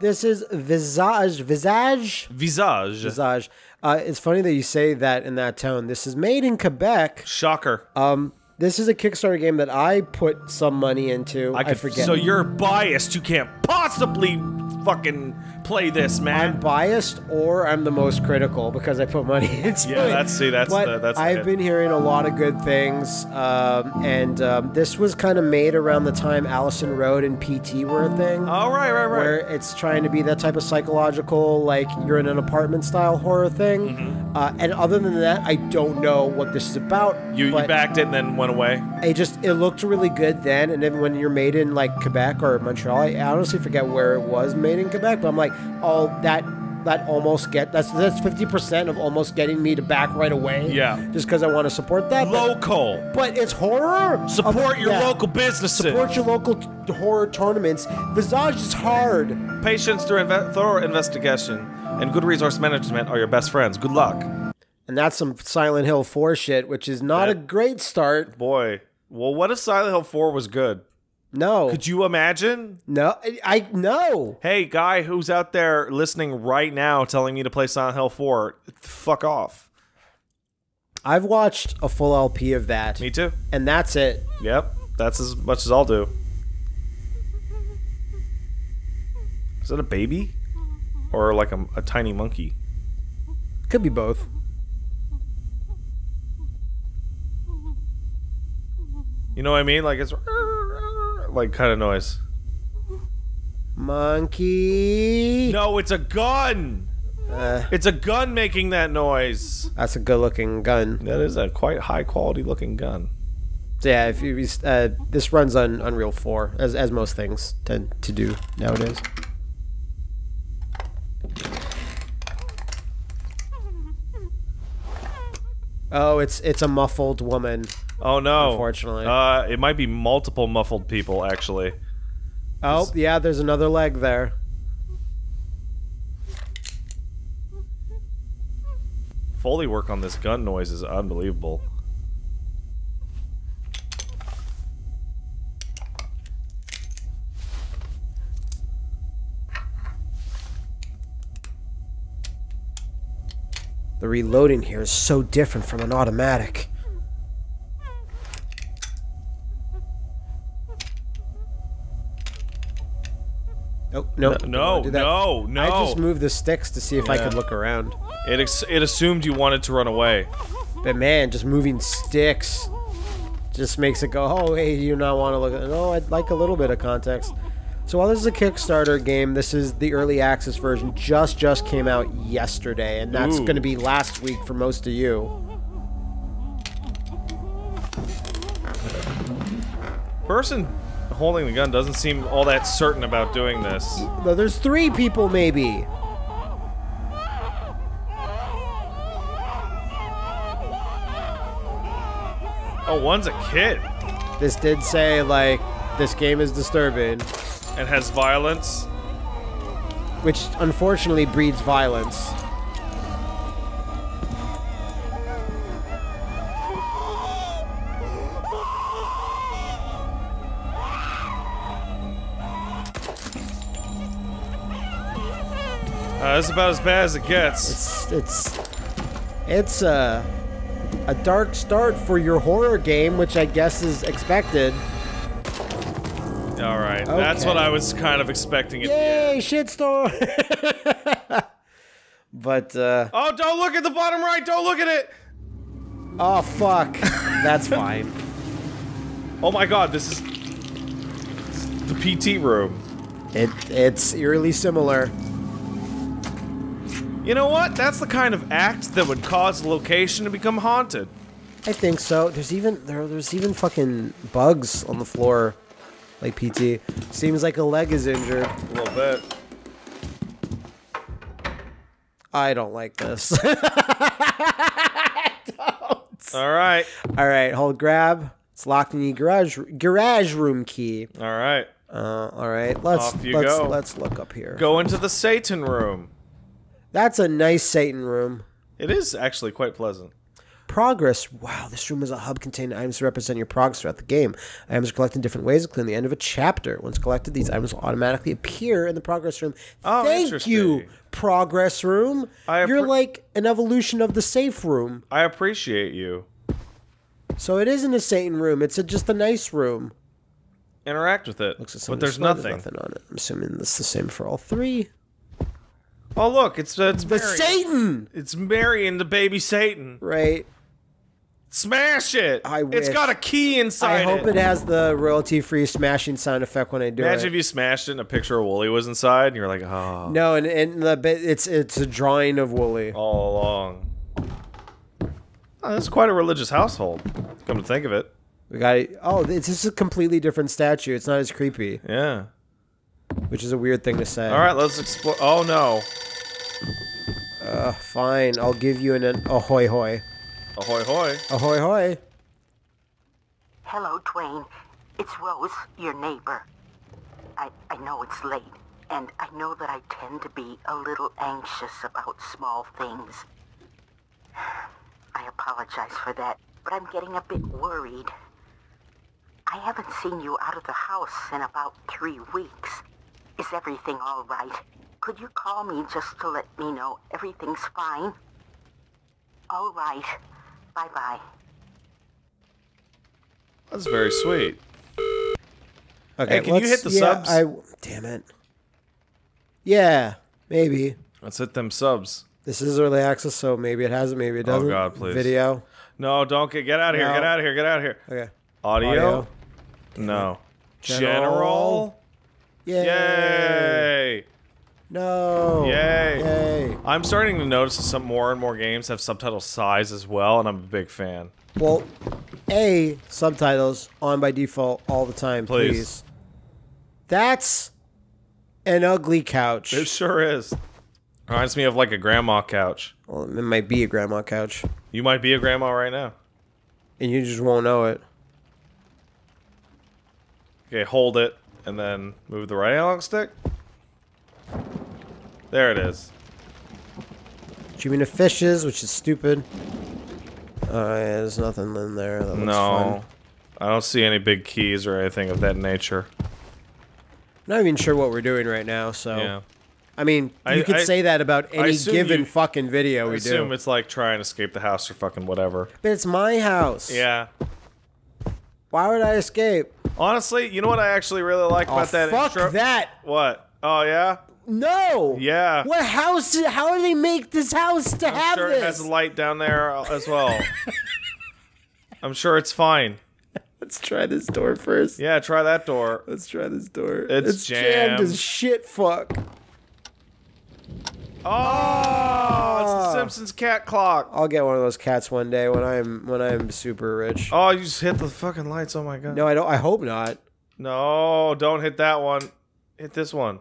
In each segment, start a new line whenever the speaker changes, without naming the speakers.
This is Visage. Visage.
Visage.
Visage. Uh, it's funny that you say that in that tone. This is made in Quebec.
Shocker.
Um, this is a Kickstarter game that I put some money into. I,
could-
forget.
So you're biased. You can't possibly fucking play this, man.
I'm biased or I'm the most critical because I put money into
Yeah,
it.
that's- see, that's
but
the- that's
I've been hearing a lot of good things, um, and um, this was kind of made around the time Allison Road and PT were a thing.
oh, right, right, right.
Where it's trying to be that type of psychological, like you're in an apartment style horror thing.
Mm-hmm.
Uh, and other than that, I don't know what this is about.
you, you backed it and then went away.
it just it looked really good then, and then when you're made in like Quebec or Montreal, I honestly forget where it was made in Quebec, but I'm like, oh, that that almost get that's that's fifty percent of almost getting me to back right away.
Yeah.
just because I want to support that.
Local.
but it's horror.
Support
Of-
your
yeah.
local businesses.
Support your local t- horror tournaments. Visage is hard.
Patience through inve- thorough investigation and good resource management are your best friends. Good luck.
And that's some Silent Hill 4 shit, which is not a great start.
Boy. Well, what if Silent Hill 4 was good?
No.
Could you imagine?
no. I, I no.
Hey, guy who's out there listening right now telling me to play Silent Hill 4, fuck off.
I've watched a full LP of that,
Me too.
and that's it.
Yep. That's as much as I'll do. Is that a baby? Or like a, a tiny monkey?
Could be both.
You know what I mean? Like it's like kind of noise.
Monkey.
No, it's a gun.
Uh,
It's a gun making that noise.
that's a good-looking gun.
That is a quite high quality looking gun.
So yeah, if you uh, this runs on Unreal 4, as as most things tend to do nowadays. Oh, it's it's a muffled woman.
Oh no!
Unfortunately.
uh, it might be multiple muffled people actually.
Oh, yeah, there's another leg there.
Foley work on this gun noise is unbelievable.
The reloading here is so different from an automatic. Oh, no.
no,
wanna do that.
no, no.
I just moved the sticks to see if I could look around.
It ex- it assumed you wanted to run away.
But man, just moving sticks just makes it go, oh, hey, you not want to look at No, I'd like a little bit of context. So while this is a Kickstarter game, this is the early access version. Just just came out yesterday, and that's going to be last week for most of you.
Person holding the gun doesn't seem all that certain about doing this.
Though there's three people, maybe.
Oh, one's a kid
This did say like this game is disturbing,
and has violence.
which unfortunately breeds violence.
That's about as bad as it gets.
It's it's it's a a dark start for your horror game, which I guess is expected.
All right, that's what I was kind of expecting. It.
Yay, shitstorm! but uh,
Oh, don't look at the bottom right. Don't look at it.
oh fuck, that's fine.
Oh my God, this is, this is the PT room.
It it's eerily similar.
You know what? That's the kind of act that would cause a location to become haunted.
I think so. There's even there, there's even fucking bugs on the floor, like PT. Seems like a leg is injured.
A little bit.
I don't like this.
All right.
All right, hold grab. It's locked in the garage garage room key.
All right.
Uh, all right, let's
Off you
let's
go.
let's look up here.
Go into the Satan room.
That's a nice Satan room.
It is actually quite pleasant.
Progress. Wow, this room is a hub containing items to represent your progress throughout the game. Items are collected in different ways, including the end of a chapter. Once collected, these items will automatically appear in the progress room.
Oh,
Thank you, progress room.
I
You're like an evolution of the safe room.
I appreciate you.
So it isn't a Satan room. It's a, just a nice room.
Interact with it.
Looks at
but there's nothing.
nothing on it. I'm assuming this is the same for all three.
Oh look, it's uh, it's
The
Mary.
Satan,
It's Mary and the baby Satan.
right?
Smash it!
I
It's
wish.
got a key inside
I hope it has the royalty-free smashing sound effect when I do it.
Imagine
it.
if you smashed it and a picture of Wooly was inside, and you're like, oh,
No, and, and the bit it's it's a drawing of Wooly.
all along. Oh, that's quite a religious household. Come to think of it,
We got oh, it's just a completely different statue. It's not as creepy,
yeah.
Which is a weird thing to say.
All right, let's explore. Oh no!
uh, fine. I'll give you an, an ahoy hoy,
Ahoy hoy!
ahoy hoy.
Hello, Dwayne. It's Rose, your neighbor. I, I know it's late, and I know that I tend to be a little anxious about small things. I apologize for that, but I'm getting a bit worried. I haven't seen you out of the house in about three weeks. Is everything all right? Could you call me just to let me know everything's fine? All right. Bye-bye.
That's very sweet.
Okay,
Hey, can you hit the
yeah,
subs?
I damn it. Yeah, maybe.
Let's hit them subs.
This is early access, so maybe it has it, maybe it
Oh,
doesn't.
Oh God, please.
Video.
No, don't get get out of here! Get out of here! Get out of here!
Okay.
Audio?
Audio.
No.
General.
General?
Yay.
Yay!
No.
Yay.
Yay.
I'm starting to notice that some more and more games have subtitle size as well, and I'm a big fan.
Well, A, subtitles on by default all the time,
Please.
please. That's an ugly couch.
It sure is. Reminds me of like a grandma couch.
well, it might be a grandma couch,
You might be a grandma right now.
and you just won't know it.
Okay, hold it and then move the right analog stick. There it is.
Cheating of fishes, which is stupid. Uh, yeah, there's nothing in there. That looks
No.
fun.
I don't see any big keys or anything of that nature.
Not even sure what we're doing right now, so.
Yeah.
I mean,
I-
you could
I-
say that about any given
you-
fucking video
I
we
assume
do.
it's like trying to escape the house or fucking whatever.
But it's my house.
Yeah.
Why would I escape?
Honestly, you know what I actually really like
Oh,
about that
fuck
intro?
that.
What? Oh yeah.
No.
Yeah.
What house? Did, how do they make this house to have
sure
this?
it has a light down there as well. I'm sure it's fine.
Let's try this door first.
Yeah, try that door.
Let's try this door.
It's
jammed
jammed.
as shit. Fuck.
Oh, it's the
Ah.
Simpsons cat clock.
I'll get one of those cats one day when I'm when I'm super rich.
Oh, you just hit the fucking lights. Oh my god.
No, I don't. I hope not.
No, don't hit that one. Hit this one.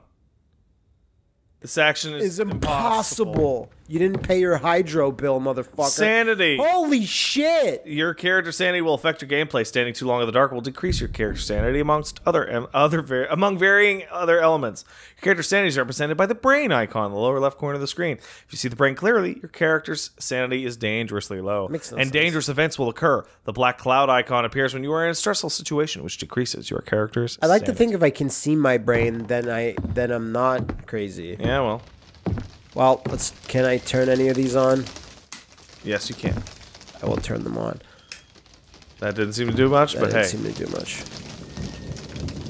This action is
It's impossible. You didn't pay your hydro bill, motherfucker.
Sanity.
Holy shit!
Your character sanity will affect your gameplay. Standing too long in the dark will decrease your character sanity amongst other other var- among varying other elements. Your character sanity is represented by the brain icon in the lower left corner of the screen. If you see the brain clearly, your character's sanity is dangerously low,
Makes no
and
sense.
dangerous events will occur. The black cloud icon appears when you are in a stressful situation, which decreases your character's.
I like to think if I can see my brain, then I then I'm not crazy.
Yeah, well,
Well, let's. Can I turn any of these on?
yes, you can.
I will turn them on.
That didn't seem to do much,
That
but
didn't
hey,
seem to do much.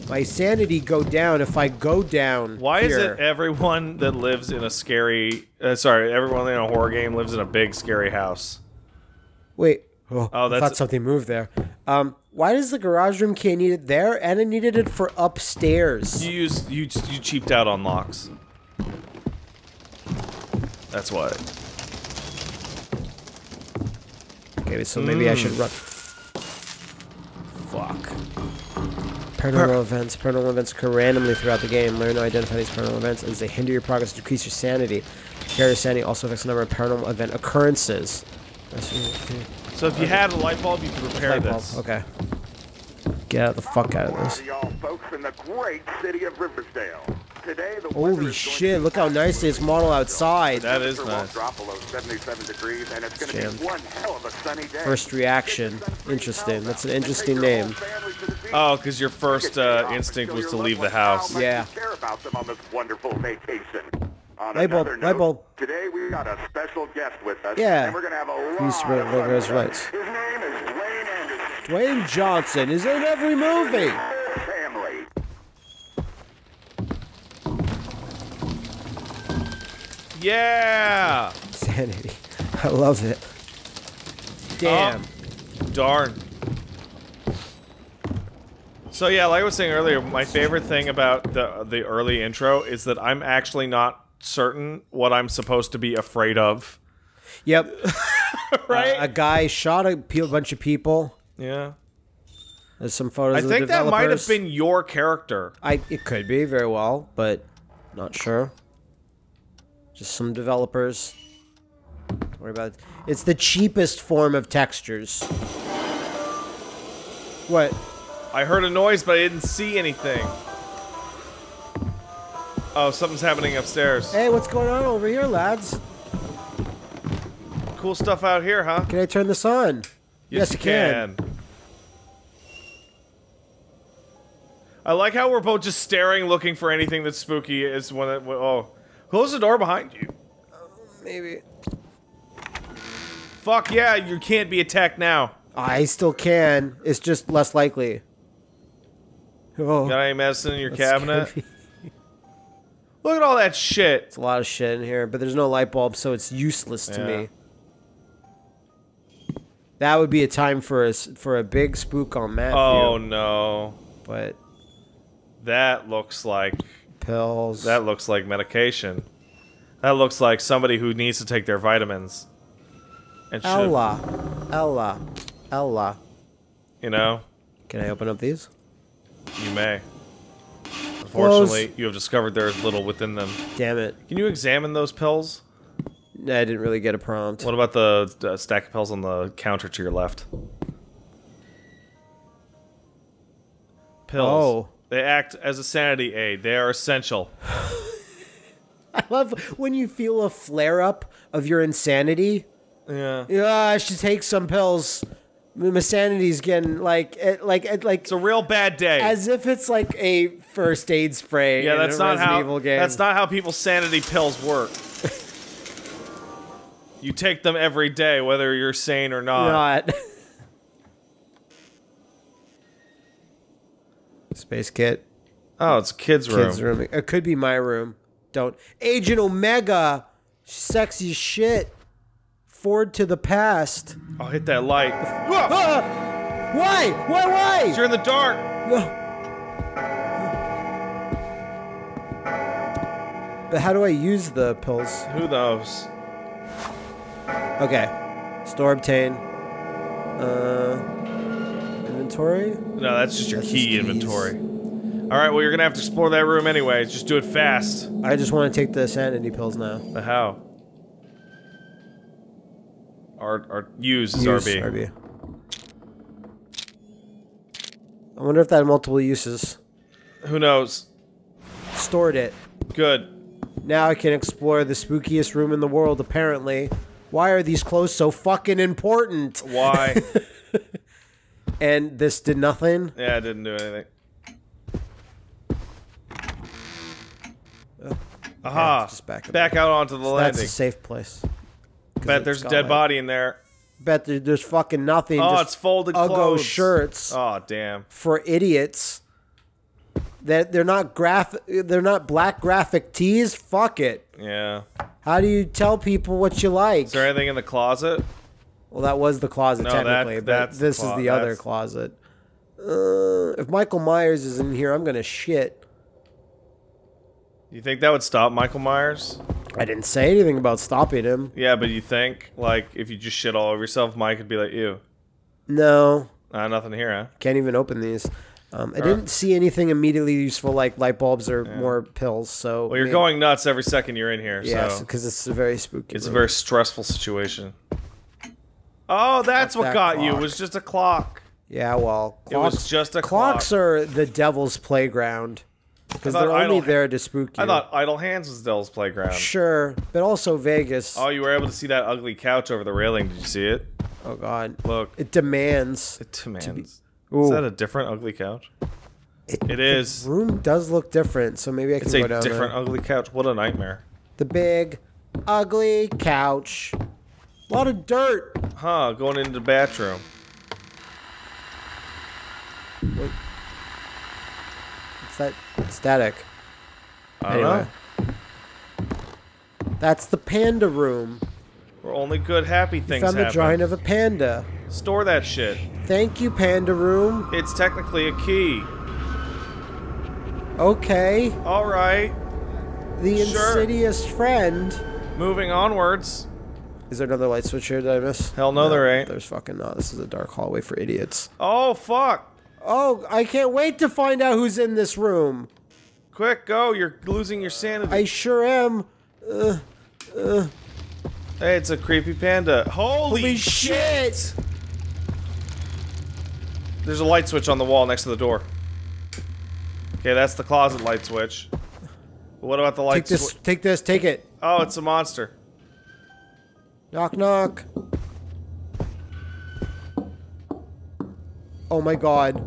My sanity go down if I go down.
Why is it everyone that lives in a scary, uh, sorry, everyone in a horror game lives in a big scary house?
Wait. Oh,
Oh,
I thought something moved there. Um, why does the garage room key need it there and I needed it for upstairs?
You use you you cheaped out on locks. That's why.
Okay, so maybe I should
Hmm.
run. Fuck. Paranormal events. Paranormal events occur randomly throughout the game. Learn to identify these paranormal events as they hinder your progress, and decrease your sanity. Character sanity also affects the number of paranormal event occurrences.
So if you had a light bulb, you could repair
Light bulb.
this.
Okay. Get out the fuck out of this.
to y'all folks in the great city of Riversdale. Today, the
Holy
is going to
shit, look how nicely it's modeled outside.
That is nice.
drop below 77 degrees, and it's going to be one hell of a sunny day.
First reaction. Interesting. That's an interesting name.
Oh, because your first uh, instinct was to leave the house.
Yeah.
Care about them on this wonderful vacation.
Light bulb,
another
light bulb.
Today we got a special guest with us.
Yeah.
And we're gonna have a lot
He's
of
right-
fun
right,
with
right.
His name is Dwayne Anderson.
Dwayne Johnson is in every movie.
Family.
Yeah.
Sanity. I love it. Damn. Oh.
Darn. So yeah, like I was saying earlier, my favorite thing about the the early intro is that I'm actually not certain what I'm supposed to be afraid of.
Yep.
Right?
a guy shot a pe- bunch of people.
yeah.
There's some photos
I
of the
think that might have been your character.
I it could be very well, but not sure. Just some developers. Don't worry about it. It's the cheapest form of textures. What?
I heard a noise, but I didn't see anything. Oh, something's happening upstairs.
Hey, what's going on over here, lads?
Cool stuff out here, huh?
Can I turn this on? Yes, you can.
I like how we're both just staring, looking for anything that's spooky. Is when it, oh, close the door behind you.
Um, maybe.
Fuck yeah, you can't be attacked now.
I still can. It's just less likely. Oh,
Got any medicine in your cabinet? Look at all that shit.
It's a lot of shit in here, but there's no light bulb, so it's useless to
Yeah.
me. That would be a time for a s- for a big spook on Matthew.
Oh no,
but
that looks like
pills.
that looks like medication. That looks like somebody who needs to take their vitamins. And should,
Ella, Ella, Ella.
you know,
Can I open up these?
you may. Unfortunately, you have discovered there is little within them.
Damn it!
Can you examine those pills?
I didn't really get a prompt.
What about the uh, stack of pills on the counter to your left? Pills.
Oh.
They act as a sanity aid. They are essential.
I love when you feel a flare up of your insanity.
Yeah.
Yeah, I should take some pills. My sanity's getting like, it, like, it, like,
It's a real bad day.
as if it's like a first aid spray.
yeah,
in
that's not
Resident
how
Evil game.
that's not how people's sanity pills work. you take them every day whether you're sane or not.
not. Space kit,
Oh, it's kid's room.
kids room. It could be my room. Don't. Agent Omega, sexy shit. Forward to the past.
I'll hit that light.
Ah! Why? Why? Why?
You're in the dark.
But how do I use the pills?
Who knows?
Okay. Store obtain. Uh, inventory.
No, that's just your
That's
key inventory. All right, well, you're gonna have to explore that room anyway. Just do it fast.
I just want to take the sanity pills now.
The how? R, R use is
Use
RB.
RB. I wonder if that had multiple uses.
Who knows?
Stored it.
Good.
Now I can explore the spookiest room in the world, apparently. Why are these clothes so fucking important?
Why?
And this did nothing?
yeah, I didn't do anything. Oh. Aha!
just back
back, out onto the
That's
landing.
a safe place.
Bet there's a dead
like-
body in there.
Bet there's fucking nothing.
Oh,
just
it's folded
Uggo
clothes.
shirts
Oh, damn.
for idiots. That they're not graph. They're not black graphic tees. Fuck it.
Yeah.
How do you tell people what you like?
Is there anything in the closet?
Well, that was the closet
No, that-
technically, but this
clo-
is the other closet. Uh, if Michael Myers is in here, I'm gonna shit.
You think that would stop Michael Myers?
I didn't say anything about stopping him.
Yeah, but you think, like, if you just shit all over yourself, Mike would be like, ew.
No,
Uh, nothing here, huh?
can't even open these. Um, I didn't see anything immediately useful like light bulbs or more pills. So
Well, you're going nuts every second you're in here,
Yes,
so
because it's a very spooky.
it's a very stressful situation. Oh, that's what
that
got you. It was just a clock.
yeah. Well,
It was just a
clocks
clock.
are the devil's playground. Because they're only
Idle-
there to spook you.
I thought Idle Hands was Dell's playground.
Sure, but also Vegas.
Oh, you were able to see that ugly couch over the railing. Did you see it?
Oh God,
Look,
it demands.
it demands.
Ooh.
Is that a different ugly couch? It is.
room does look different, so maybe I can
It's
go
a different
there.
ugly couch. What a nightmare.
The big, ugly couch. A lot of dirt.
Huh, going into the bathroom.
What's that static?
I don't
Anyway.
know.
That's the panda room.
Where only good, happy things
Found the drawing of a panda.
Store that shit.
Thank you, panda room.
It's technically a key.
Okay.
All right.
The
Sure.
insidious friend.
Moving onwards.
Is there another light switch here? Did I miss?
Hell no, there ain't.
There's fucking not. This is a dark hallway for idiots.
Oh fuck!
Oh, I can't wait to find out who's in this room.
Quick, go! You're losing your sanity.
I sure am. Uh, uh.
hey, it's a creepy panda. Holy,
Holy shit!
There's a light switch on the wall next to the door. Okay, that's the closet light switch. What about the light
Take this.
switch?
Take this. Take it.
Oh, it's a monster.
Knock knock. Oh my god.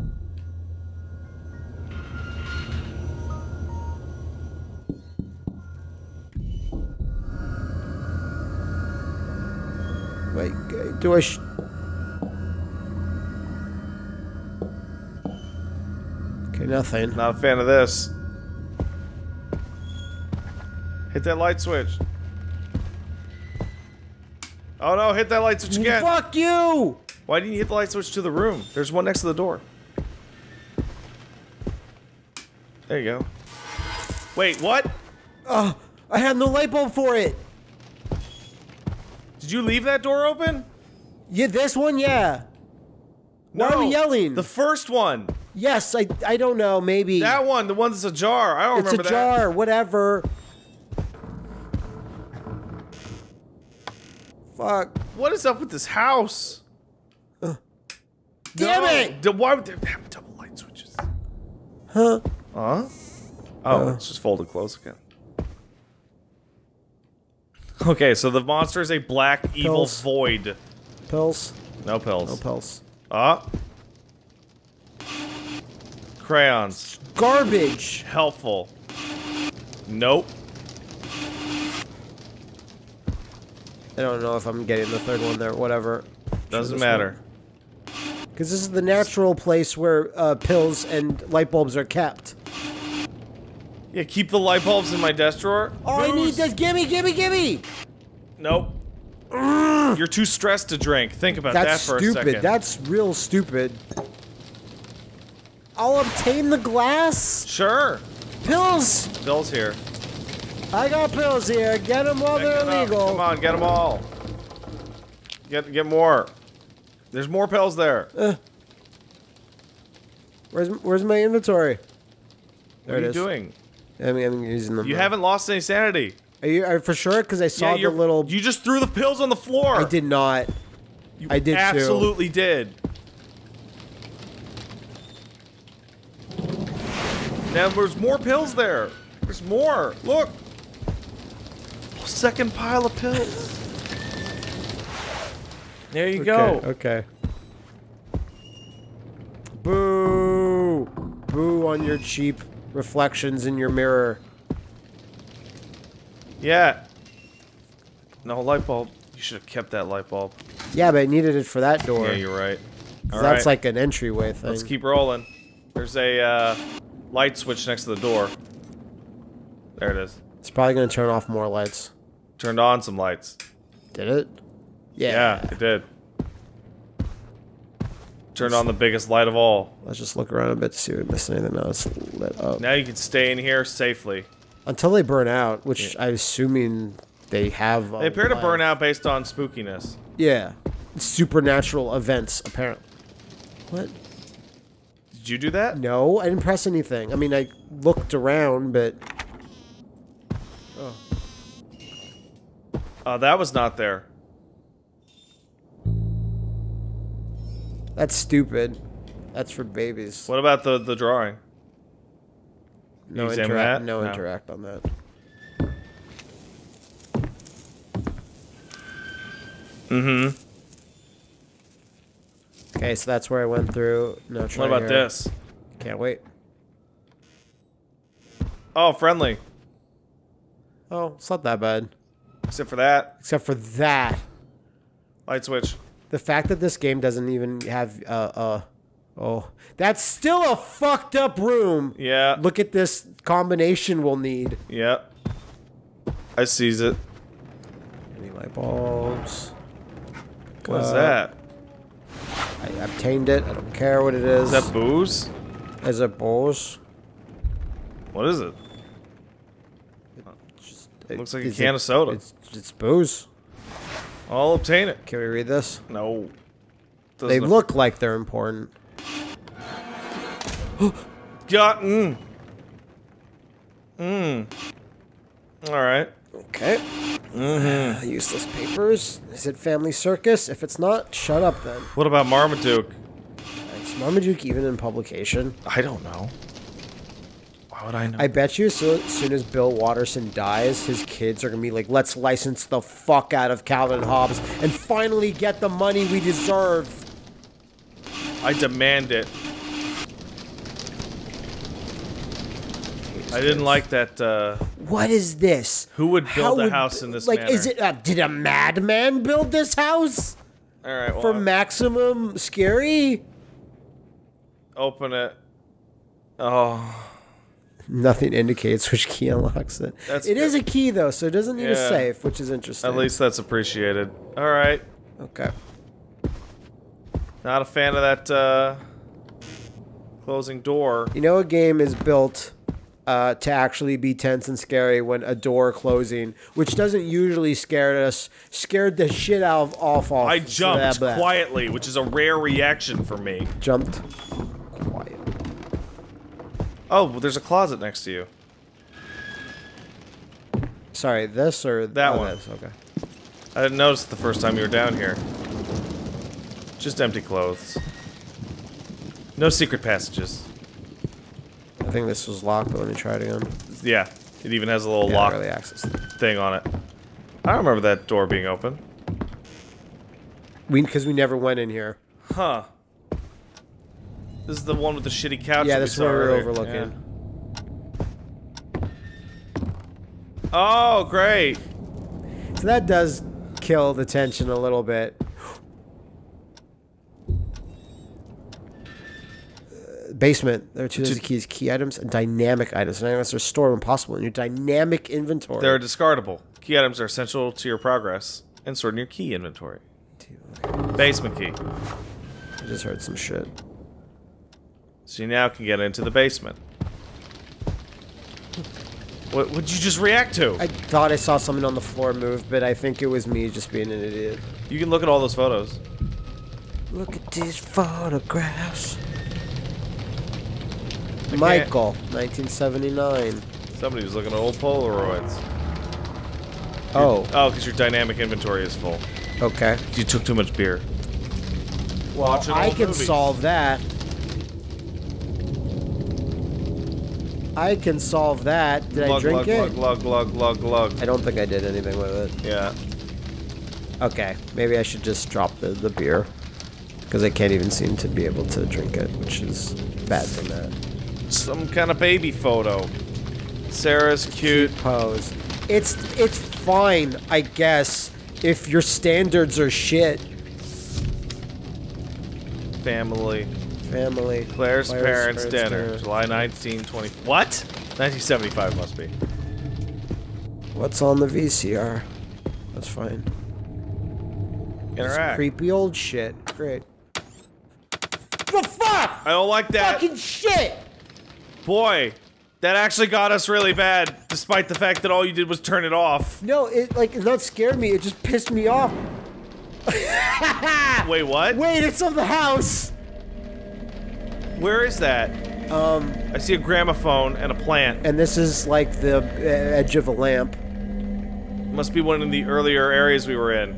Wait, do I Okay, nothing.
Not a fan of this. Hit that light switch. Oh no, hit that light switch again.
Fuck you!
Why didn't you hit the light switch to the room? There's one next to the door. There you go. Wait, what?
Oh, I had no light bulb for it.
Did you leave that door open?
Yeah, this one, yeah. Why are we yelling?
The first one.
Yes, I I don't know, maybe.
That one, the one that's ajar. I don't
it's a
remember that.
jar, whatever. Fuck.
What is up with this house?
Uh, Damn
No.
it!
Why would they have double light switches?
Huh?
Huh? Oh,
Uh.
it's just folded close again. Okay, so the monster is a black evil
Pills.
void.
Pills?
No pills.
No pills.
Ah. Crayons.
Garbage.
Helpful. Nope.
I don't know if I'm getting the third one there. Whatever.
Doesn't matter.
Because this is the natural place where uh, pills and light bulbs are kept.
Yeah, keep the light bulbs in my desk drawer.
All I need is gimme, gimme, gimme.
Nope. You're too stressed to drink. Think about
That's
that for a
stupid.
second.
That's real stupid. I'll obtain the glass.
Sure.
Pills.
Pills here.
I got pills here. Get them while they're
it up.
illegal.
Come on, get them all. Get get more. There's more pills there. Uh.
Where's Where's my inventory? There
what are you
is.
doing?
I mean, I'm using them.
You
now.
haven't lost any sanity.
Are you are for sure? Because I saw
yeah,
the little.
You just threw the pills on the floor.
I did not.
You
I did too.
absolutely did. Now there's more pills there. There's more. Look. Second pile of pills. There you go.
Okay. Boo! Boo on your cheap reflections in your mirror.
Yeah. No light bulb. You should have kept that light bulb.
Yeah, but I needed it for that door.
Yeah, you're right. All
that's
right.
like an entryway thing.
Let's keep rolling. There's a uh, light switch next to the door. There it is.
It's probably gonna turn off more lights.
Turned on some lights.
Did it? Yeah.
Yeah, it did. Turned on the biggest light of all.
Let's just look around a bit to see if we missed anything else lit up.
Now you can stay in here safely.
Until they burn out, which I'm assuming they have.
They appear to burn out based on spookiness.
Yeah. Supernatural events, apparently. What?
Did you do that?
No, I didn't press anything. I mean, I looked around, but
Uh, that was not there.
that's stupid. That's for babies.
What about the the drawing?
No interact. No,
No.
interact on that.
Mm-hmm.
Okay, so that's where I went through. No.
What about
here.
this?
Can't wait.
Oh, friendly.
Oh, it's not that bad.
Except for that.
Except for that.
Light switch.
The fact that this game doesn't even have uh uh oh that's still a fucked up room.
Yeah.
Look at this combination we'll need.
Yep. I seize it.
Any light bulbs?
What is
Uh,
that?
I obtained it. I don't care what it is.
Is that booze?
Is it booze?
What is it?
It-
Looks like a can of soda.
It's, it's booze.
I'll obtain it.
Can we read this?
No.
They
Doesn't-
look like they're important.
Got. Mm. Mm. All right.
Okay. Mm-hmm. Useless papers. Is it Family Circus? If it's not, shut up then.
What about Marmaduke?
Is Marmaduke even in publication?
I don't know. Why would I know?
I bet you so, as soon as Bill Watterson dies, his kids are gonna be like, let's license the fuck out of Calvin and Hobbes and finally get the money we deserve.
I demand it. I didn't like that. Uh,
What is this?
Who would build
How
a house in this
Like, is it? Uh, did a madman build this house
all right. Well,
for maximum scary?
open it. Oh,
Nothing indicates which key unlocks it.
That's
it is a key though, so it doesn't need a safe, which is interesting.
at least that's appreciated. All right.
okay.
Not a fan of that uh, closing door.
You know, a game is built uh, to actually be tense and scary when a door closing, which doesn't usually scare us, scared the shit out of off off.
I jumped quietly, which is a rare reaction for me.
Jumped.
Oh, well, there's a closet next to you.
Sorry, this or
That
oh,
one.
this, Okay.
I didn't notice the first time you were down here. Just empty clothes. No secret passages.
I think this was locked, but let me try it again.
Yeah, it even has a little
Yeah,
lock
early access.
thing on it. I don't remember that door being open.
We because we never went in here.
Huh. This is the one with the shitty couch.
yeah, this is
we saw
where we were overlooking.
Yeah. Oh, great.
So that does kill the tension a little bit. Basement. There are two
Two-
keys: key items and dynamic items. Dynamics are stored when possible in your dynamic inventory.
They're discardable. Key items are essential to your progress and stored in your key inventory. Basement key.
I just heard some shit.
So you now can get into the basement. What would you just react to?
I thought I saw something on the floor move, but I think it was me just being an idiot.
You can look at all those photos.
Look at these photographs.
can't-
Michael, 1979.
Somebody was looking at old Polaroids.
Oh,
Oh, because your dynamic inventory is full.
okay.
You took too much beer.
Well,
Watch
I can
movie.
solve that. I can solve that. Did I drink
glug,
it?
glug, glug, glug, glug,
I don't think I did anything with it.
Yeah.
Okay, maybe I should just drop the, the beer. Because I can't even seem to be able to drink it, which is bad for that.
Some kind of baby photo. Sarah's cute.
Pose. It's it's fine, I guess, if your standards are shit.
Family.
Family.
Claire's, parents' dinner.
dinner.
July 1920. What? 1975 must be.
What's on the VCR? That's fine.
Interact.
creepy old shit. Great. The fuck?
I don't like that.
Fucking shit!
Boy, that actually got us really bad, despite the fact that all you did was turn it off.
No, it like it not scared me. It just pissed me off.
Wait, what?
Wait, it's of the house.
Where is that?
Um,
I see a gramophone and a plant.
and this is like the uh, edge of a lamp.
Must be one of the earlier areas we were in.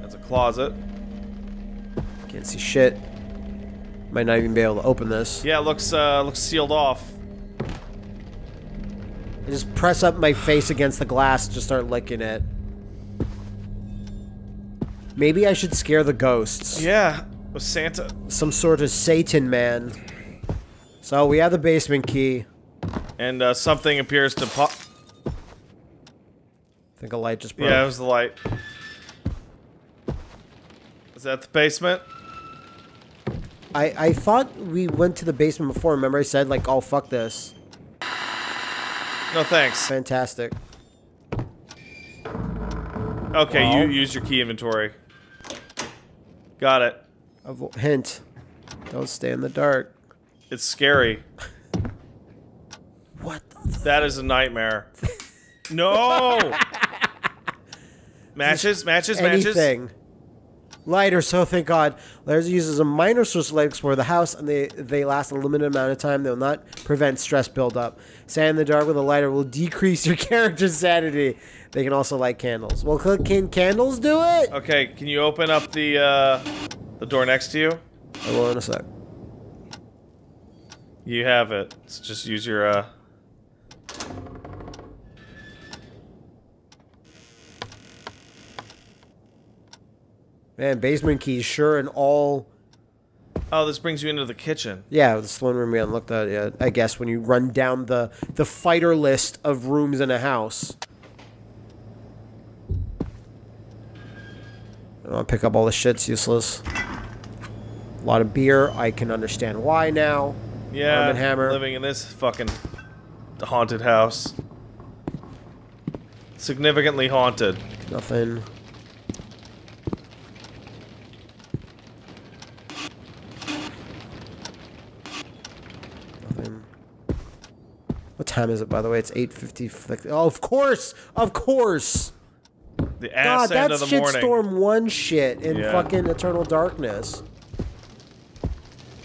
That's a closet.
Can't see shit. Might not even be able to open this.
Yeah, it looks uh, looks sealed off.
I just press up my face against the glass, just start licking it. Maybe I should scare the ghosts.
Yeah, with Santa.
Some sort of Satan man. So we have the basement key.
And uh, something appears to pop.
I think a light just broke.
Yeah, it was the light. Is that the basement?
I, I thought we went to the basement before. Remember I said, like, oh, fuck this.
No thanks.
Fantastic.
Okay, you use your key inventory. Got it.
Avo- hint. Don't stay in the dark.
It's scary.
What the
That is a nightmare. No! matches, matches, matches.
anything. Lighter, so thank God. Lighters uses a minor source of light to explore the house, and they, they last a limited amount of time. They will not prevent stress buildup. Stand in the dark with a lighter will decrease your character's sanity. They can also light candles. Well, can candles do it?
Okay, can you open up the uh, the door next to you?
I will in a sec.
You have it. Let's just use your uh.
Man, basement keys, sure, and all.
Oh, this brings you into the kitchen.
Yeah, the one room we haven't looked at yet. I guess when you run down the the fighter list of rooms in a house. I want to pick up all the shit's useless. A lot of beer. I can understand why now.
Yeah,
Arm Hammer.
living in this fucking haunted house. Significantly haunted.
Nothing. What time is it, by the way? It's 8.50. Oh, of course! Of course!
The
God,
ass end
that's
of the morning.
Shitstorm 1 shit in
Yeah.
fucking Eternal Darkness.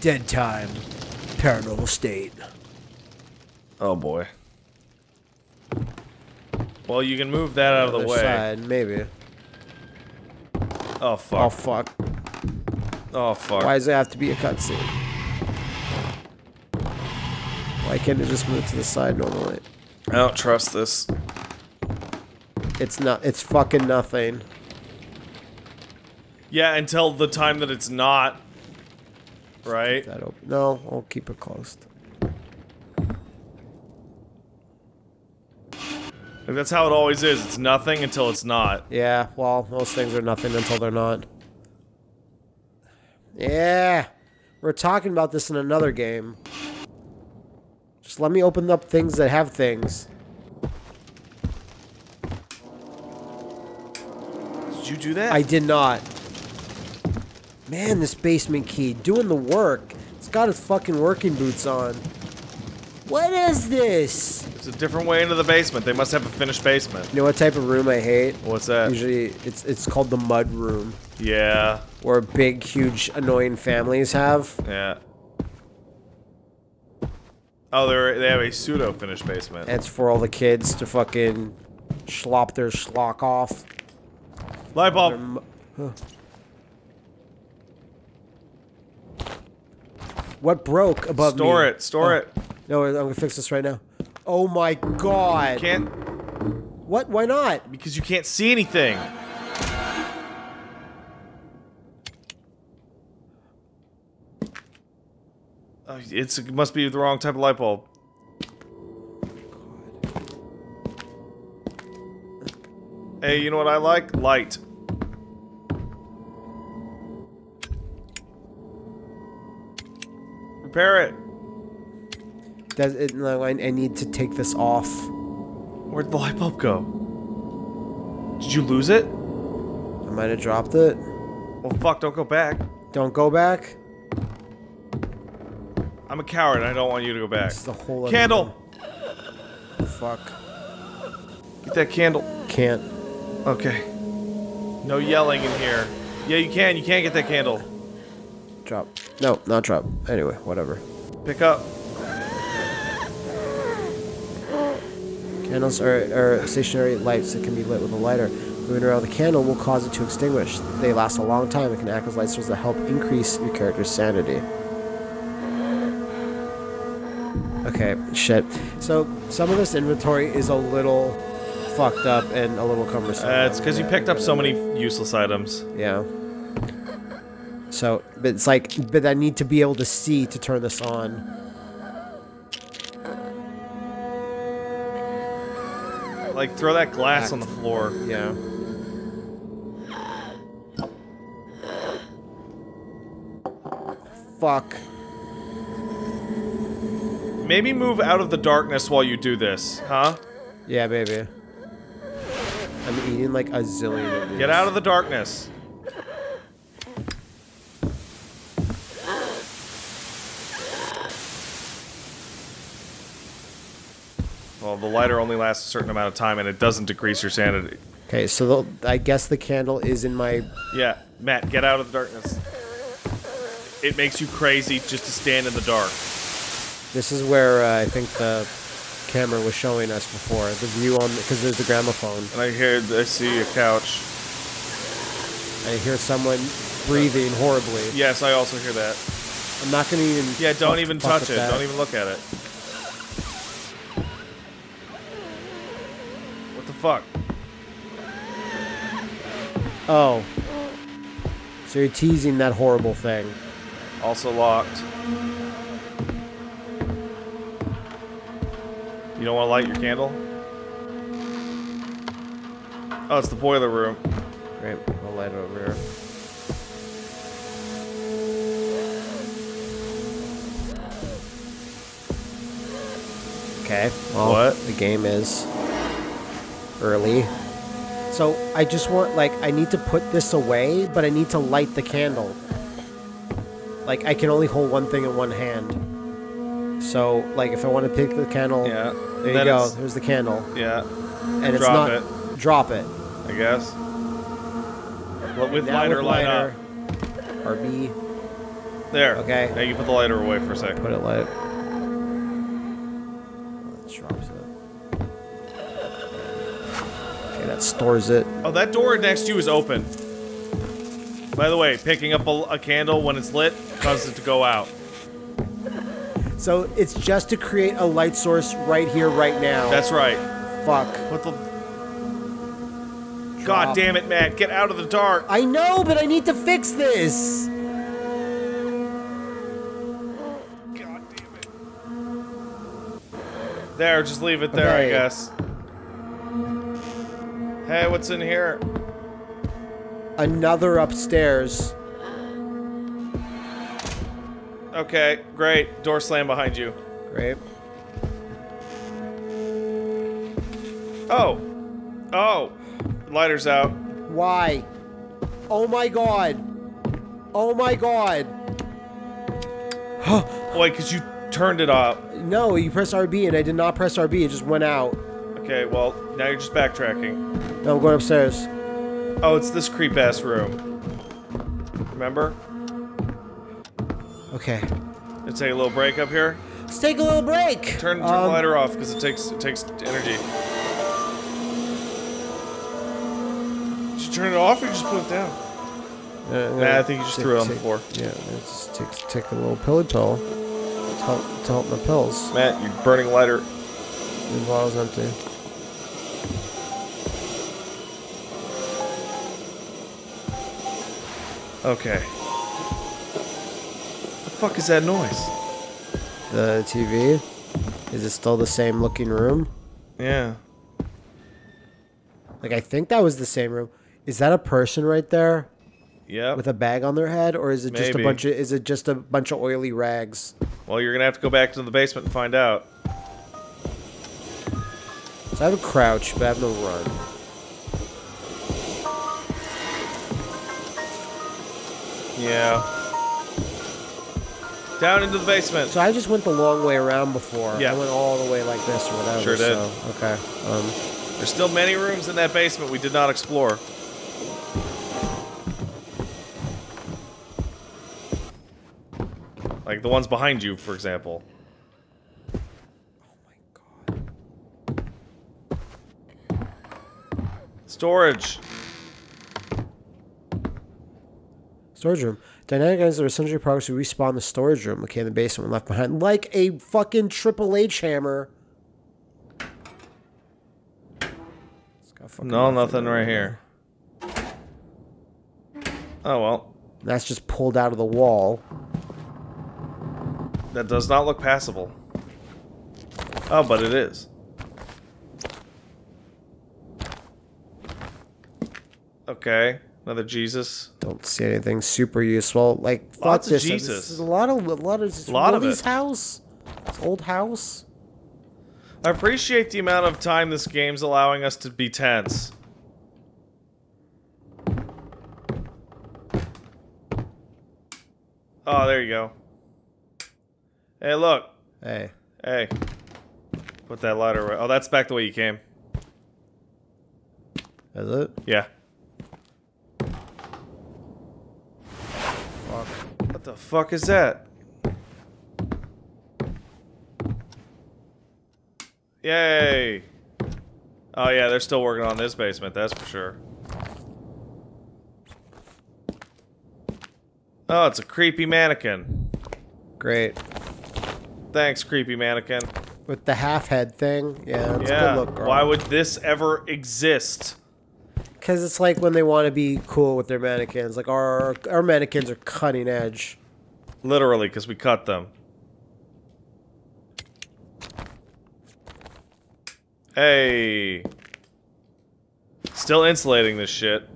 Dead time. Paranormal state.
Oh boy. Well, you can move that out of the way.
Side, maybe.
Oh fuck.
Oh,
fuck.
fuck.
Oh fuck.
Why does it have to be a cutscene? Why can't it just move to the side normally?
I don't trust this.
It's not. It's fucking nothing.
Yeah, until the time that it's not. Right?
That open. No, I'll keep it closed.
Like, that's how it always is. It's nothing until it's not.
Yeah. Well, most things are nothing until they're not. Yeah. We're talking about this in another game. Let me open up things that have things.
Did you do that?
I did not. Man, this basement key doing the work. It's got its fucking working boots on. What is this?
It's a different way into the basement. They must have a finished basement.
You know what type of room I hate?
What's that?
Usually, it's it's called the mud room,
Yeah.
where big, huge, annoying families have.
Yeah. Oh, they're they have a pseudo finished basement.
It's for all the kids to fucking slop their schlock off.
Light bulb.
Huh. What broke above
Store
me?
it. Store
Oh.
it.
No, I'm gonna fix this right now. Oh my god!
Can't
What? Why not?
because you can't see anything. It's it must be the wrong type of light bulb. Hey, you know what I like? Light. Repair it.
Does it? No, I, I need to take this off.
Where'd the light bulb go? Did you lose it?
I might have dropped it.
Well, fuck, don't go back.
Don't go back.
I'm a coward. I don't want you to go back.
It's the whole other
Candle!
Fuck.
Get that candle.
Can't.
Okay. No yelling in here. Yeah, you can. You can't get that candle.
Drop. No, not drop. Anyway, whatever.
Pick up.
Candles are, are stationary lights that can be lit with a lighter. Moving around the candle will cause it to extinguish. They last a long time and can act as light sources that help increase your character's sanity. Okay, shit. So some of this inventory is a little fucked up and a little cumbersome.
Uh, it's because you picked up so many useless items.
Yeah. So, but it's like, but I need to be able to see to turn this on.
Like, throw that glass on the floor.
Yeah. Fuck.
Maybe move out of the darkness while you do this, huh?
Yeah, baby. I'm eating like a zillion of these.
Get out of the darkness. Well, the lighter only lasts a certain amount of time, and it doesn't decrease your sanity.
Okay, so the, I guess the candle is in my.
Yeah, Matt, get out of the darkness. It makes you crazy just to stand in the dark.
This is where uh, I think the camera was showing us before. The view on because there's the gramophone.
And I hear, I see a couch.
I hear someone breathing horribly.
Yes, I also hear that.
I'm not gonna even.
Yeah, don't even touch it.
that.
Don't even look at it. What the fuck?
Oh. So you're teasing that horrible thing.
Also locked. You don't want to light your candle? Oh, it's the boiler room.
Great. I'll light it over here. Okay. Well,
What?
The game is early. So I just want, like, I need to put this away, but I need to light the candle. Like, I can only hold one thing in one hand. So, like, if I want to pick the candle,
Yeah.
there you
Then
go.
it's-
There's the candle,
Yeah,
and it's
Drop
not.
it.
Drop it.
I guess. Well, with
Now
lighter,
with
light
lighter,
up.
RB.
There.
Okay.
Now you put the lighter away for a second.
Put it light. That drops it. Okay, that stores it.
Oh, that door next to you is open. By the way, picking up a, a candle when it's lit causes it to go out.
So it's just to create a light source right here, right now.
That's right.
fuck.
What the? God
Drop.
damn it, Matt! Get out of the dark.
I know, but I need to fix this.
God damn it. There, just leave it there, I guess. Hey, what's in here?
Another upstairs.
Okay, great. Door slam behind you.
Great.
Oh. Oh. Lighter's out.
Why? Oh my god. Oh my god.
Wait, because you turned it off.
No, you pressed RB and I did not press RB. It just went out.
Okay, well, now you're just backtracking.
No, I'm going upstairs.
Oh, it's this creep ass room. Remember?
Okay.
Let's take a little break up here.
Let's take a little break.
Turn, turn
Um,
the lighter off because it takes it takes energy. Did you turn it off or you just put it down?
Uh,
Nah, I think you just
take-
threw it on the floor.
Yeah, let's take, take a little pillow pill to help, to help my pills.
Matt, you're burning lighter.
The bottle's empty.
Okay. The fuck is that noise?
The TV. Is it still the same looking room?
Yeah.
Like I think that was the same room. Is that a person right there
Yeah.
with a bag on their head, or is it just
Maybe.
a bunch of? Is it just a bunch of oily rags?
well, you're gonna have to go back to the basement and find out.
So I have a crouch, but I have no run.
Yeah. Down into the basement.
So I just went the long way around before.
Yeah.
I went all the way like this or whatever.
Sure did.
So, okay. Um,
There's still many rooms in that basement we did not explore. Like the ones behind you, for example. Oh my god. Storage.
Storage room. Dynamic items are essentially products who respawn in the storage room located in the basement when left behind. Like a fucking Triple H hammer. It's got fucking
No,
nothing
nothing right here. Oh well,
That's just pulled out of the wall.
that does not look passable. Oh, but it is. Okay, another Jesus.
Don't see anything super useful. Like fuck
Lots of
this.
Jesus.
This is a lot of a lot of this is
Lot of it.
house. This old house.
I appreciate the amount of time this game's allowing us to be tense. Oh, there you go. Hey, look.
Hey.
Hey. Put that lighter away. Oh, that's back the way you came.
Is it?
Yeah.
Fuck.
What the fuck is that? Yay! Oh yeah, they're still working on this basement, that's for sure. Oh, it's a creepy mannequin.
Great.
Thanks, creepy mannequin.
With the half head thing. Yeah,
yeah.
good look, girl.
Why would this ever exist?
Because it's like when they want to be cool with their mannequins. Like our our mannequins are cutting edge.
Literally, because we cut them. Hey. Still insulating this shit.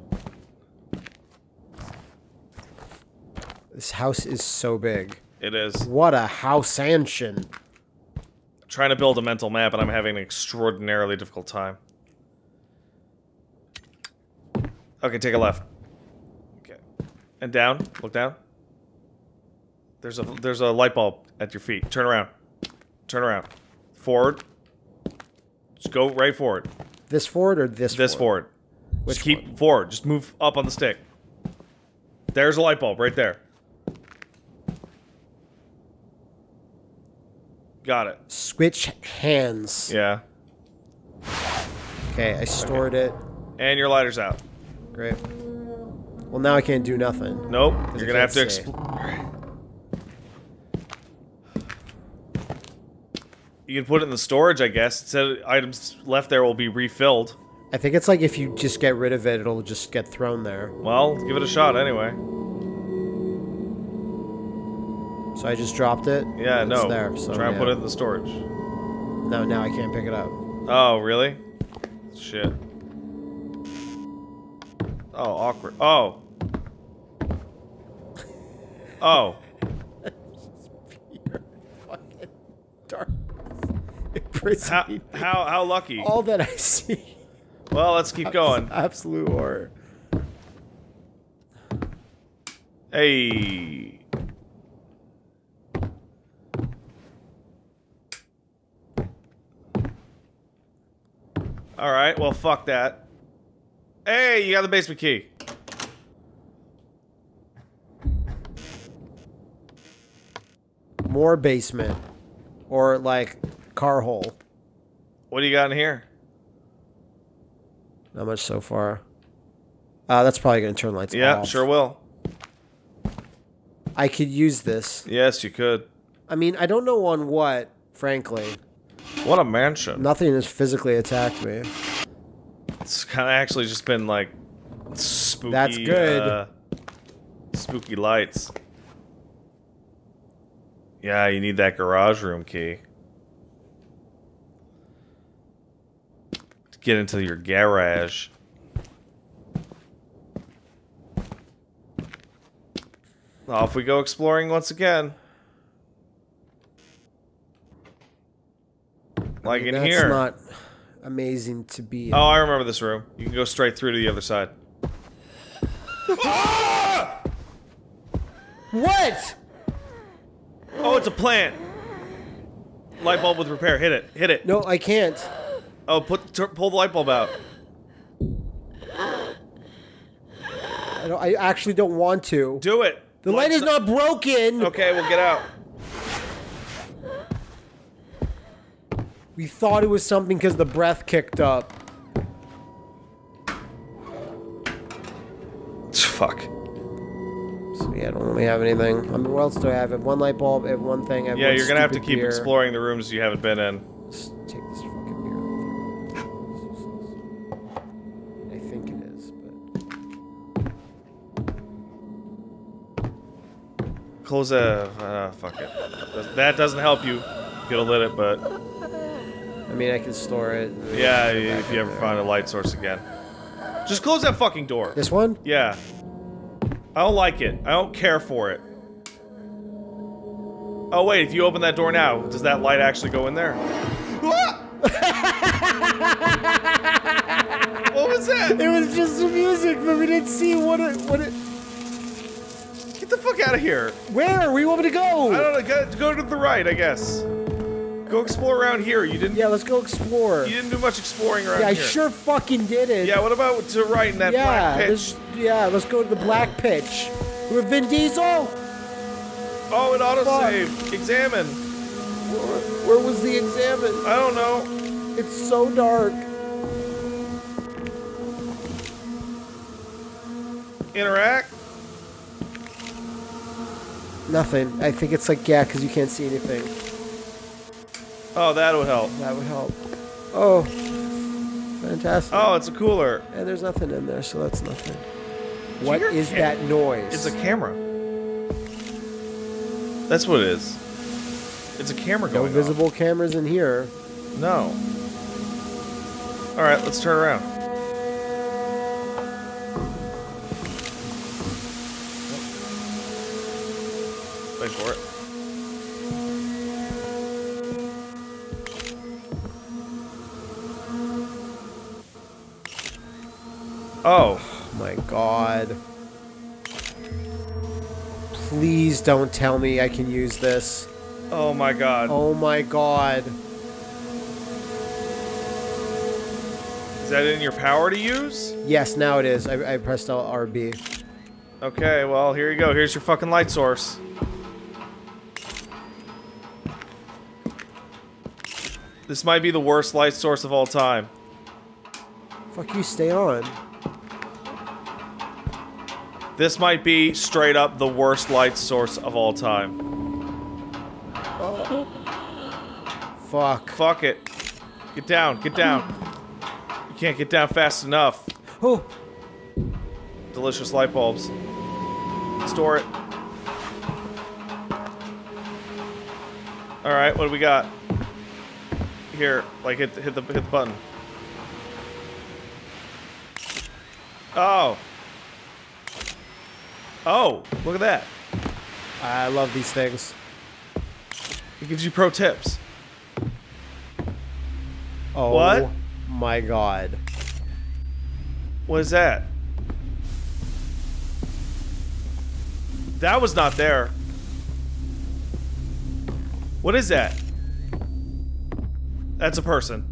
This house is so big.
It is.
What a house ancient.
trying to build a mental map and I'm having an extraordinarily difficult time. Okay, take a left. Okay. And down. Look down. There's a there's a light bulb at your feet. Turn around. Turn around. Forward. Just go right forward.
This forward or this?
This forward.
Which
Just keep
one?
forward. Just move up on the stick. There's a light bulb right there. Got it.
Switch hands.
Yeah.
Okay, I stored it.
And your lighter's out.
Great. Well, now I can't do nothing.
Nope.
you
You're gonna have to
can't see.
explore. You can put it in the storage, I guess. It said items left there will be refilled.
I think it's like if you just get rid of it, it'll just get thrown there.
Well, give it a shot anyway.
So I just dropped it.
Yeah,
it's
no.
there. So
Try and
yeah.
put it in the storage.
No, now I can't pick it up.
Oh, really? Shit. Oh, awkward. Oh. Oh.
Fucking dark. It
How, how, how lucky.
all that I see.
Well, let's keep going.
Absolute horror.
Hey. All right. Well, fuck that. Hey, you got the basement key.
More basement, or like car hole.
What do you got in here?
Not much so far. Uh, that's probably gonna turn lights
Yeah,
off.
sure will.
I could use this.
Yes, you could.
I mean, I don't know on what, frankly.
What a mansion.
Nothing has physically attacked me.
It's kind of actually just been like spooky.
That's good.
Uh, spooky lights. Yeah, you need that garage room key. To get into your garage. Off we go exploring once again. Like in
That's
here.
not amazing to be. in.
Oh, I remember this room. You can go straight through to the other side.
What?
Oh, it's a plant. Light bulb with repair. Hit it. Hit it.
No, I can't.
Oh, put tur pull the light bulb out.
I, don't, I actually don't want to.
Do it.
The light is not broken.
Okay, we'll get out.
We thought it was something because the breath kicked up.
Fuck.
So yeah, I don't really have anything. I mean, what else do I have? I have one light bulb. I have one thing. I have
Yeah,
one
you're gonna have to keep
beer.
exploring the rooms you haven't been in. Close a. Uh, fuck it. That doesn't help you. Get a lit it, but
I mean, I can store it.
yeah, if you ever
there.
find a light source again, just close that fucking door.
this one.
Yeah. I don't like it. I don't care for it. Oh wait, if you open that door now, does that light actually go in there? what was that?
It was just the music, but we didn't see what it. What it.
Get the fuck out of here.
Where? Where you want me to go?
I don't know. Go, go to the right, I guess. Go explore around here. You didn't.
Yeah, let's go explore.
You didn't do much exploring around
Yeah, I sure fucking did it.
Yeah. What about to the right in that
yeah,
black pitch?
this- yeah, let's go to the black pitch. With Vin Diesel.
Oh, it
Fuck.
autosave. Examine.
Where, where was the examine?
I don't know.
It's so dark.
Interact.
Nothing. I think it's like yeah, because you can't see anything.
Oh, that would help.
That would help. Oh, fantastic.
Oh, it's a cooler.
And there's nothing in there, so that's nothing. What is that noise?
It's a camera. That's what it is. It's a camera
no
going
visible cameras in here.
No. All right, let's turn around. Wait for it. Oh,
my god. Please don't tell me I can use this.
oh my God!
Oh my god.
Is that in your power to use?
Yes, now it is. I, I pressed RB.
Okay, well, here you go. Here's your fucking light source. This might be the worst light source of all time.
Fuck you, stay on.
This might be straight up the worst light source of all time. Oh.
Fuck.
Fuck it. Get down, get down. You can't get down fast enough.
Oh,
Delicious light bulbs. Store it. Alright, what do we got? Here, like hit, hit the hit the button. Oh. Oh, look at that.
I love these things.
It gives you pro tips.
Oh
What?
my god.
What is that? That was not there. What is that? That's a person.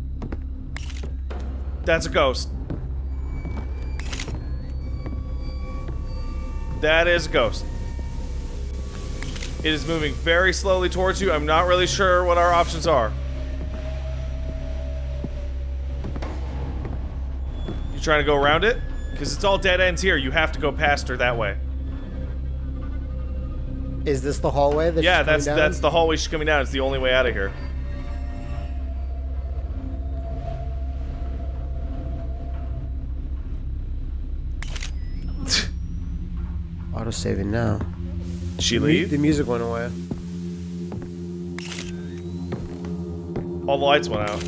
That's a ghost. That is a ghost. It is moving very slowly towards you. I'm not really sure what our options are. You trying to go around it? Because it's all dead ends here. You have to go past her that way.
Is this the hallway? That
Yeah,
she's
that's
down?
that's the hallway she's coming down. It's the only way out of here.
Auto-saving now.
She leave?
The music went away.
All the lights went out.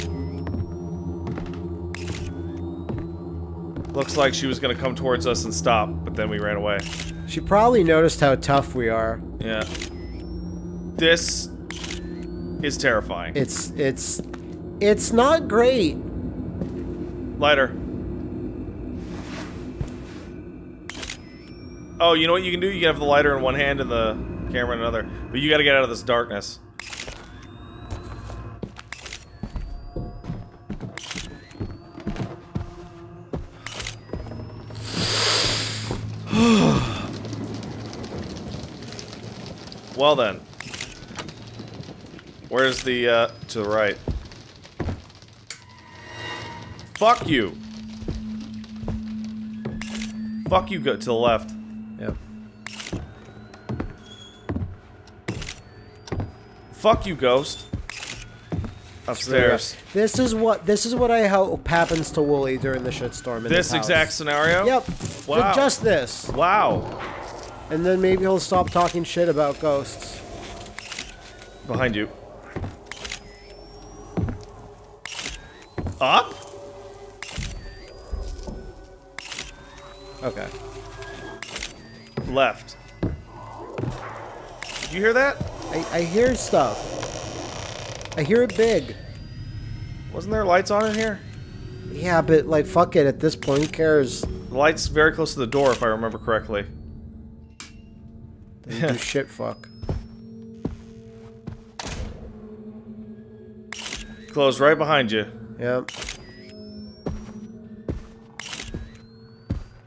Looks like she was gonna come towards us and stop, but then we ran away.
She probably noticed how tough we are.
Yeah. This is terrifying.
It's it's it's not great.
Lighter. Oh, you know what you can do? You can have the lighter in one hand and the camera in another. But you gotta get out of this darkness. well then. Where's the, uh, to the right? Fuck you. Fuck you, go to the left. Fuck you, ghost. Upstairs.
This is what this is what I hope happens to Wooly during the shitstorm. In
This exact scenario?
Yep.
Wow.
Just this,
Wow.
and then maybe he'll stop talking shit about ghosts.
Behind you. Up?
Okay.
Left. Did you hear that?
I, I hear stuff. I hear it big.
Wasn't there lights on in here?
Yeah, but like, fuck it. At this point, who cares?
The light's very close to the door, if I remember correctly.
You shit, fuck.
Close right behind you.
Yep.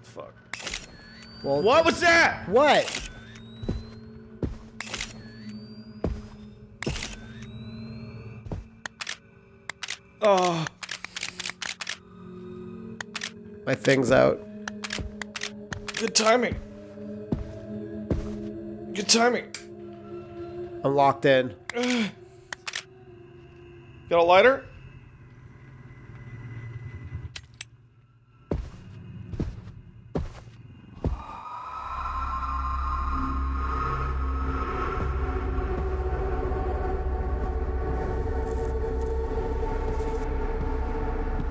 Fuck.
Well,
What was that?
What?
Oh.
My thing's out.
Good timing. Good timing.
I'm locked in.
Got a lighter?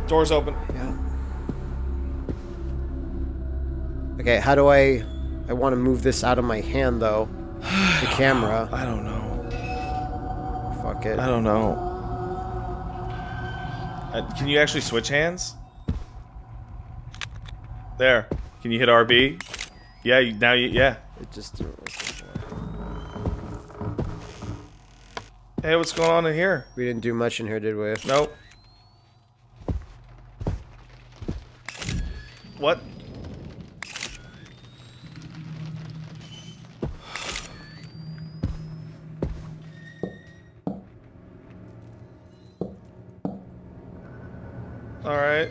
Doors open.
Yeah. Okay, how do I... I want to move this out of my hand, though. The camera.
I don't know.
Fuck it.
I don't know. Uh, can you actually switch hands? There. Can you hit RB? Yeah, you, now you, yeah.
It just...
Hey, what's going on in here?
We didn't do much in here, did we?
Nope. What? Alright.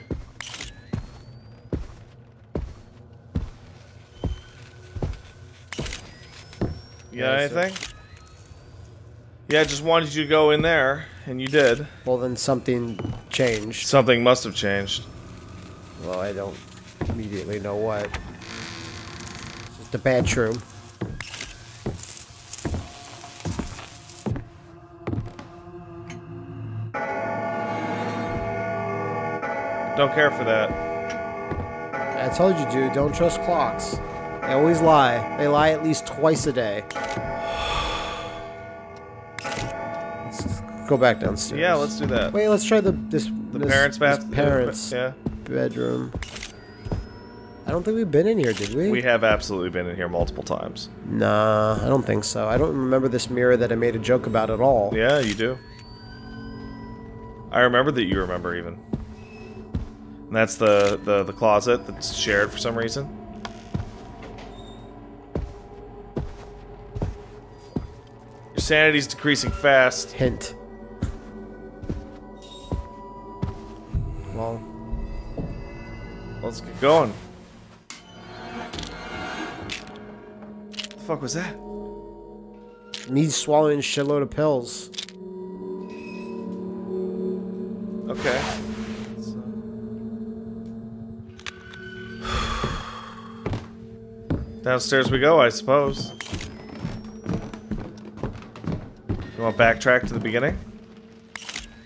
You got
Yeah, so-
anything? Yeah, I just wanted you to go in there, and you did.
Well, then something changed.
Something must have changed.
Well, I don't immediately know what. It's just a bench room.
Don't care for that.
I told you, dude, don't trust clocks. They always lie. They lie at least twice a day. Let's go back downstairs.
Yeah, let's do that.
Wait, let's try the this
the
this,
parents'
this
bath.
Uh, parents
Yeah.
bedroom. I don't think we've been in here, did we?
We have absolutely been in here multiple times.
Nah, I don't think so. I don't remember this mirror that I made a joke about at all.
Yeah, you do. I remember that you remember even. And that's the, the, the closet that's shared for some reason. Sanity's decreasing fast.
Hint. Well,
Let's get going. The fuck was that?
me swallowing a shitload of pills.
Okay. Downstairs we go, I suppose. Want to backtrack to the beginning?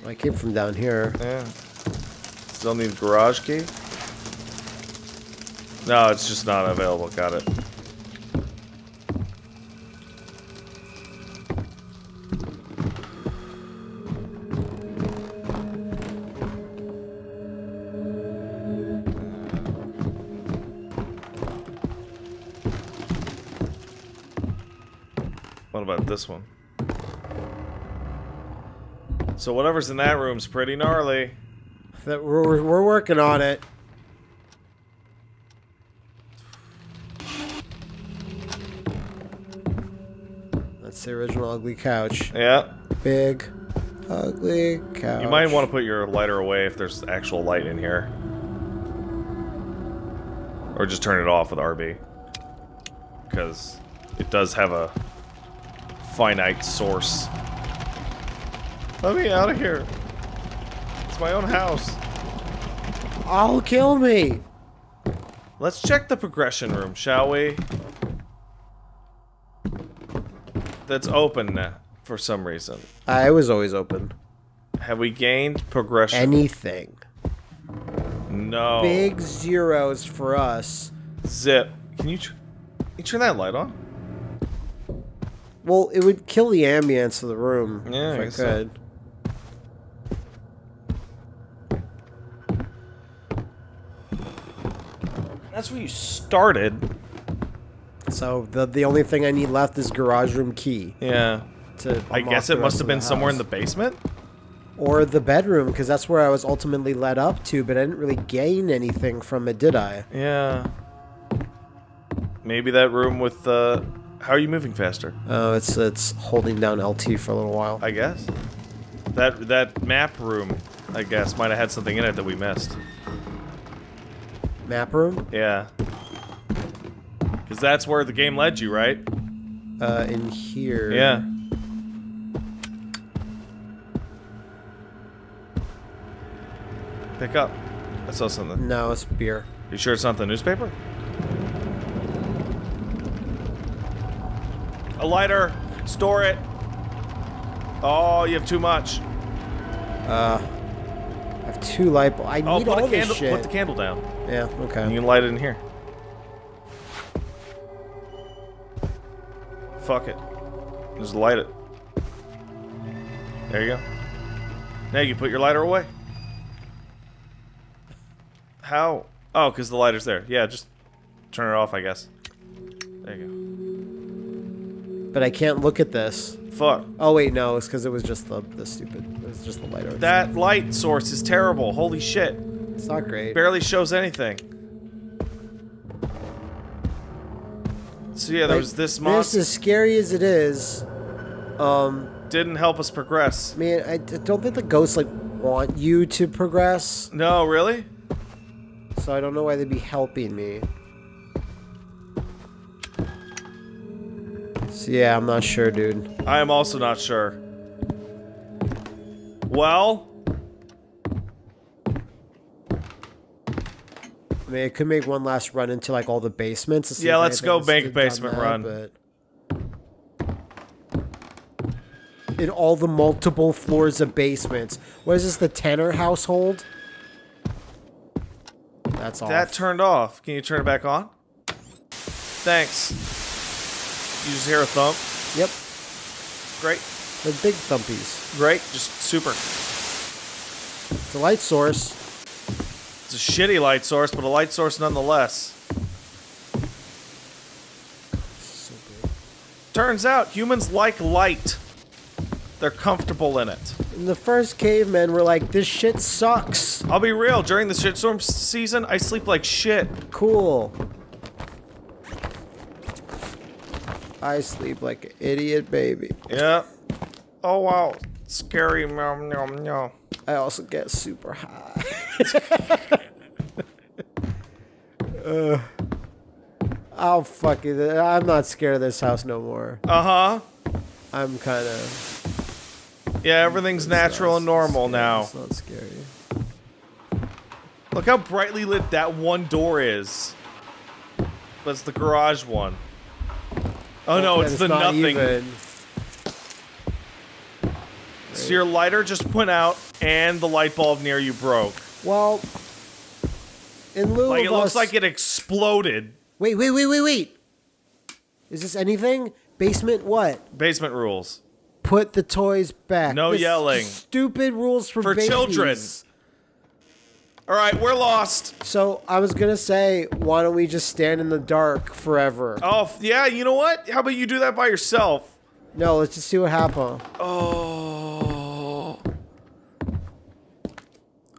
I came from down here.
Yeah. Still need a garage key? No, it's just not available. Got it. What about this one? So whatever's in that room's pretty gnarly.
That we're, we're- working on it. That's the original ugly couch.
Yeah.
Big, ugly couch.
You might want to put your lighter away if there's actual light in here. Or just turn it off with RB. Because it does have a finite source. Let me out of here. It's my own house.
I'll kill me.
Let's check the progression room, shall we? That's open now, for some reason.
I was always open.
Have we gained progression?
Anything.
no.
Big zeros for us.
Zip. Can you, tr- you turn that light on?
Well, it would kill the ambience of the room
Yeah,
if I
guess so. That's where you started.
So the the only thing I need left is garage room key.
Yeah.
To
I guess it must have been somewhere in the basement.
or the bedroom because that's where I was ultimately led up to, but I didn't really gain anything from it, did I?
Yeah. Maybe that room with the. How are you moving faster?
Oh, it's it's holding down LT for a little while.
I guess. That that map room, I guess, might have had something in it that we missed.
Map room,
Yeah. Because that's where the game led you, right?
uh, in here.
Yeah. Pick up. I saw something.
No, it's beer.
You sure it's not the newspaper? A lighter. Store it. Oh, you have too much.
Uh, I have two light bulbs. I
Oh,
need
put
all
a
this
candle.
shit.
Put the candle down.
yeah. Okay.
You can light it in here. Fuck it. Just light it. There you go. Now you can put your lighter away. How? Oh, because the lighter's there. Yeah, just turn it off, I guess. There you go.
But I can't look at this.
Fuck.
Oh wait, no, it's because it was just the the stupid. It was just the lighter.
That light source is terrible. Holy shit.
it's not great.
Barely shows anything. So yeah, there
Like,
was this monster.
This, as scary as it is, um,
Didn't help us progress.
man, I don't think the ghosts like want you to progress,
No, really?
so I don't know why they'd be helping me. Yeah, I'm not sure, dude.
I am also not sure. Well,
I mean, it could make one last run into like all the basements.
Yeah, let's go bank basement
that,
run.
But in all the multiple floors of basements. What is this? The Tanner household? That's all.
that turned off. Can you turn it back on? Thanks. You just hear a thump.
Yep,
Great.
the big thumpies.
Great. Just super.
It's a light source.
It's a shitty light source, but a light source nonetheless.
So.
Turns out humans like light. They're comfortable in it.
In the first cavemen were like, "This shit sucks."
I'll be real, during the shitstorm season, I sleep like shit.
Cool. I sleep like an idiot baby.
Yeah. Oh wow. Scary meow meow meow.
I also get super high. uh, oh fuck it! I'm not scared of this house no more.
Uh-huh.
I'm kind of
Yeah, everything's natural and normal now.
It's not scary.
Look how brightly lit that one door is. That's the garage one. Oh no,
And
it's, the
not
nothing.
even.
So your lighter just went out and the light bulb near you broke.
Well, in lieu
Like
of
it looks
us-
like it exploded.
Wait, wait, wait, wait, wait. Is this anything? Basement what?
Basement rules.
Put the toys back.
No
This
yelling.
Stupid rules for,
For
babies.
children. All right, we're lost.
So I was gonna say, why don't we just stand in the dark forever?
Oh, yeah, you know what? How about you do that by yourself?
No, let's just see what happens.
Oh.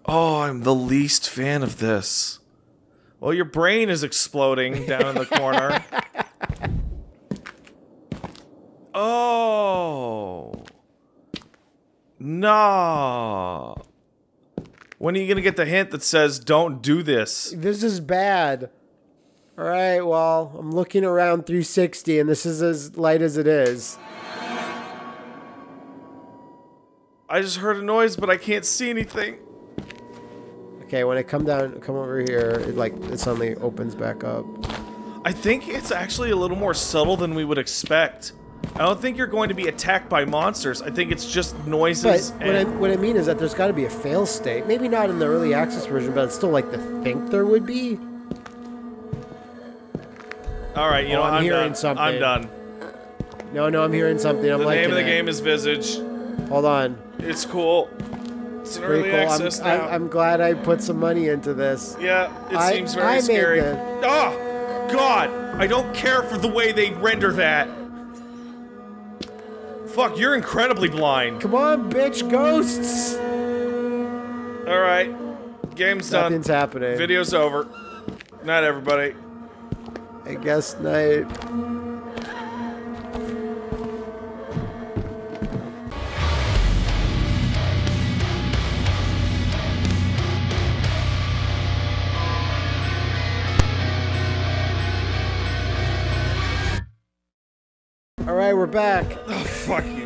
Oh, I'm the least fan of this. Well, your brain is exploding down in the corner. Oh. Nah. When are you going to get the hint that says don't do this?
This is bad. All right, well, I'm looking around 360, and this is as light as it is.
I just heard a noise, but I can't see anything.
Okay, when I come down, come over here, it like it suddenly opens back up.
I think it's actually a little more subtle than we would expect. I don't think you're going to be attacked by monsters. I think it's just
But
noises
what I,
and
what I mean is that there's got to be a fail state. Maybe not in the early access version, but it's still like to think there would be.
All right, you
Oh,
know
I'm
I'm,
hearing
done.
something.
I'm done.
No, no, I'm hearing something. I'm
The name of the
it.
game is Visage.
Hold on.
It's cool. It's an
Pretty
early
cool. I'm,
access
I'm,
now.
I'm glad I put some money into this.
yeah, it
I-
seems very
I
scary.
the-
Oh, God! I don't care for the way they render that. Fuck, you're incredibly blind.
Come on, bitch, ghosts!
All right, game's done.
Nothing's happening.
Video's over. Night, everybody.
I guess night. All right, we're back.
Oh, fuck.